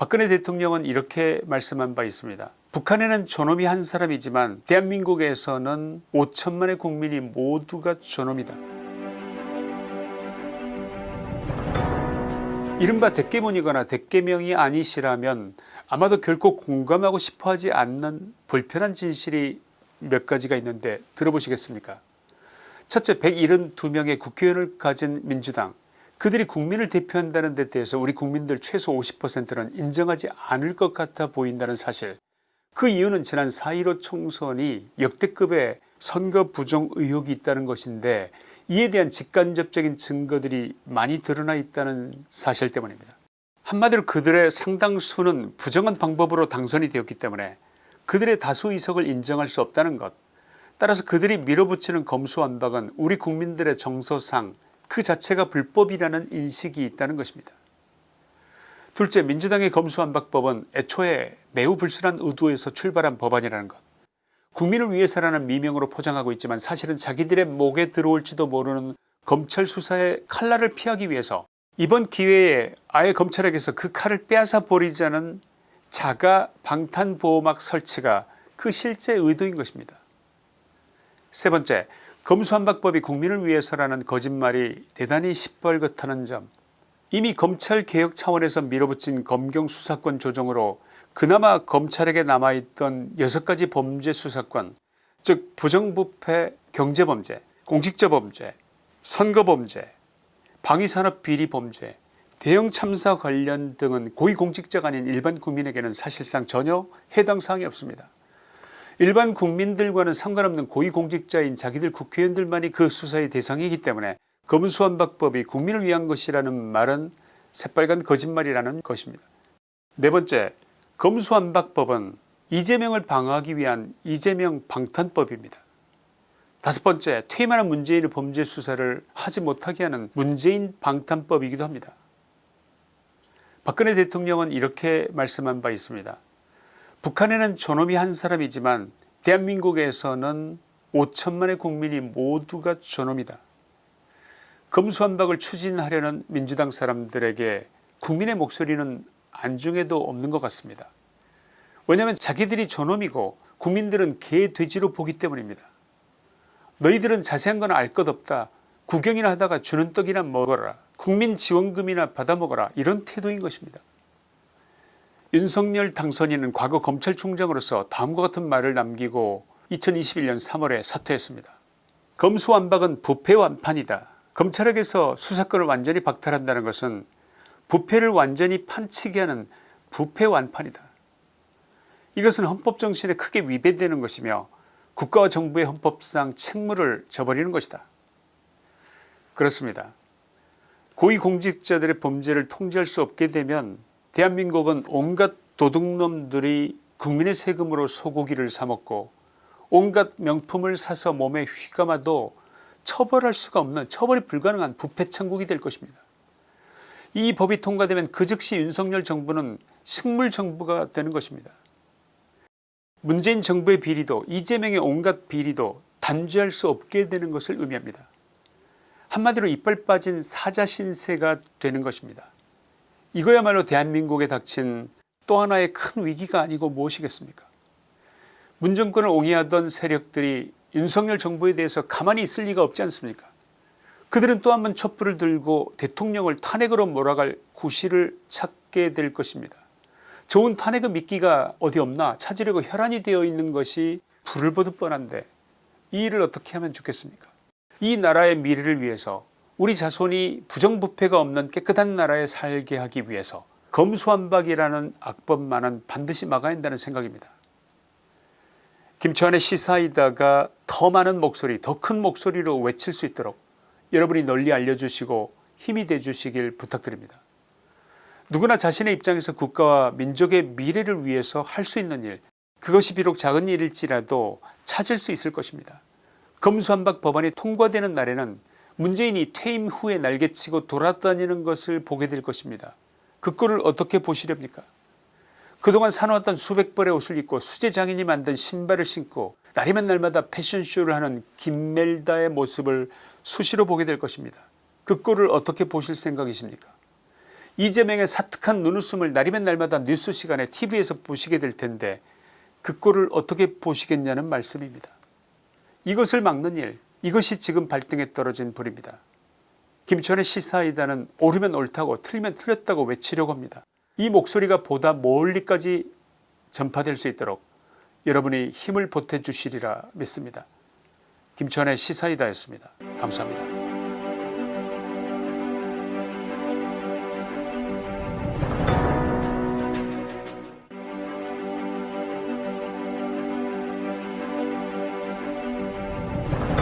박근혜 대통령은 이렇게 말씀한 바 있습니다. 북한에는 저놈이 한 사람이지만 대한민국에서는 5천만의 국민이 모두가 저놈이다. 이른바 대깨문이거나 대깨명이 아니시라면 아마도 결코 공감하고 싶어하지 않는 불편한 진실이 몇 가지가 있는데 들어보시겠습니까 첫째 172명의 국회의원을 가진 민주당 그들이 국민을 대표한다는 데 대해서 우리 국민들 최소 50%는 인정하지 않을 것 같아 보인다는 사실 그 이유는 지난 4.15 총선이 역대급의 선거 부정 의혹이 있다는 것인데 이에 대한 직간접적인 증거들이 많이 드러나 있다는 사실 때문입니다. 한마디로 그들의 상당수는 부정한 방법으로 당선이 되었기 때문에 그들의 다수 의석을 인정할 수 없다는 것 따라서 그들이 밀어붙이는 검수완박은 우리 국민들의 정서상 그 자체가 불법이라는 인식이 있다는 것입니다. 둘째 민주당의 검수완박법은 애초에 매우 불순한 의도에서 출발한 법안이라는 것 국민을 위해서라는 미명으로 포장하고 있지만 사실은 자기들의 목에 들어올지도 모르는 검찰 수사의 칼날을 피하기 위해서 이번 기회에 아예 검찰에게서 그 칼을 빼앗아 버리자는 자가 방탄보호막 설치가 그 실제 의도인 것입니다. 세 번째 검수완박법이 국민을 위해서라는 거짓말이 대단히 시뻘겋다는 점 이미 검찰개혁 차원에서 밀어붙인 검경수사권 조정으로 그나마 검찰에게 남아있던 6가지 범죄 수사권 즉 부정부패 경제범죄 공직자범죄 선거범죄 방위산업비리범죄 대형참사 관련 등은 고위공직자가 아닌 일반 국민에게는 사실상 전혀 해당 사항이 없습니다. 일반 국민들과는 상관없는 고위공직자인 자기들 국회의원들만이 그 수사의 대상이기 때문에 검수완박법이 국민을 위한 것이라는 말은 새빨간 거짓말이라는 것입니다. 네 번째 검수완박법은 이재명을 방어하기 위한 이재명 방탄법입니다. 다섯 번째 퇴임하는 문재인의 범죄 수사를 하지 못하게 하는 문재인 방탄법이기도 합니다. 박근혜 대통령은 이렇게 말씀한 바 있습니다. 북한에는 저놈이 한 사람이지만 대한민국에서는 5천만의 국민이 모두가 저놈이다. 검수완박을 추진하려는 민주당 사람들에게 국민의 목소리는 안중에도 없는 것 같습니다. 왜냐하면 자기들이 저놈이고 국민들은 개 돼지로 보기 때문입니다. 너희들은 자세한 건 알 것 없다. 구경이나 하다가 주는 떡이나 먹어라. 국민지원금이나 받아먹어라. 이런 태도인 것입니다. 윤석열 당선인은 과거 검찰총장으로서 다음과 같은 말을 남기고 2021년 3월에 사퇴했습니다. 검수완박은 부패완판이다. 검찰에게서 수사권을 완전히 박탈한다는 것은 부패를 완전히 판치게 하는 부패완판이다. 이것은 헌법정신에 크게 위배되는 것이며 국가와 정부의 헌법상 책무를 져버리는 것이다. 그렇습니다. 고위공직자들의 범죄를 통제할 수 없게 되면 대한민국은 온갖 도둑놈들이 국민의 세금으로 소고기를 사먹고 온갖 명품을 사서 몸에 휘감아도 처벌할 수가 없는 처벌이 불가능한 부패천국이 될 것입니다. 이 법이 통과되면 그 즉시 윤석열 정부는 식물정부가 되는 것입니다. 문재인 정부의 비리도 이재명의 온갖 비리도 단죄할 수 없게 되는 것을 의미합니다. 한마디로 이빨 빠진 사자 신세가 되는 것입니다. 이거야말로 대한민국에 닥친 또 하나의 큰 위기가 아니고 무엇이겠습니까? 문정권을 옹이하던 세력들이 윤석열 정부에 대해서 가만히 있을 리가 없지 않습니까? 그들은 또 한 번 촛불을 들고 대통령을 탄핵으로 몰아갈 구실을 찾게 될 것입니다. 좋은 탄핵의 미끼가 어디 없나 찾으려고 혈안이 되어 있는 것이 불을 보듯 뻔한데 이 일을 어떻게 하면 좋겠습니까? 이 나라의 미래를 위해서 우리 자손이 부정부패가 없는 깨끗한 나라에 살게 하기 위해서 검수완박이라는 악법만은 반드시 막아야 한다는 생각입니다. 김치환의 시사이다가 더 많은 목소리 더 큰 목소리로 외칠 수 있도록 여러분이 널리 알려주시고 힘이 되주시길 부탁드립니다. 누구나 자신의 입장에서 국가와 민족의 미래를 위해서 할 수 있는 일 그것이 비록 작은 일일지라도 찾을 수 있을 것입니다. 검수한박 법안이 통과되는 날에는 문재인이 퇴임 후에 날개치고 돌아다니는 것을 보게 될 것입니다. 그 꼴을 어떻게 보시렵니까 그동안 사놓았던 수백 벌의 옷을 입고 수제 장인이 만든 신발을 신고 날이면 날마다 패션쇼를 하는 김멜다의 모습을 수시로 보게 될 것입니다. 그 꼴을 어떻게 보실 생각이십니까 이재명의 사특한 눈웃음을 날이면 날마다 뉴스 시간에 tv에서 보시게 될 텐데 그 꼴을 어떻게 보시겠냐는 말씀입니다. 이것을 막는 일 이것이 지금 발등에 떨어진 불입니다. 김천의 시사이다는 옳으면 옳다고 틀리면 틀렸다고 외치려고 합니다. 이 목소리가 보다 멀리까지 전파될 수 있도록 여러분이 힘을 보태주시리라 믿습니다. 김천의 시사이다였습니다. 감사합니다. you